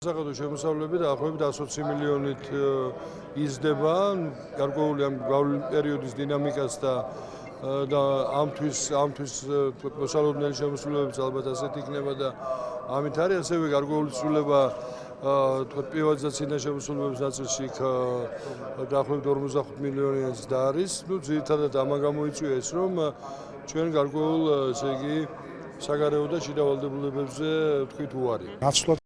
საღადო შემოსავლები დაახლოებით 120 მილიონით იზრდება. გარკვეული ამ პერიოდის დინამიკას და და ამთვის ამთვის მოსალოდნელი შემოსულებებიც ალბათ ასეთ იქნება და ამით არის ასევე გარკვეული ცვლილება თქვა პრივატიზაციის შემოსულებების ნაწილში იქ დაახლოებით 45 მილიონიანს და არის. ну ძირითადად ამან გამოიწვია ეს რომ ჩვენ გარკვეულ ესე იგი საგარეო და შიდა ვალდებულებებზე თქვით უარი.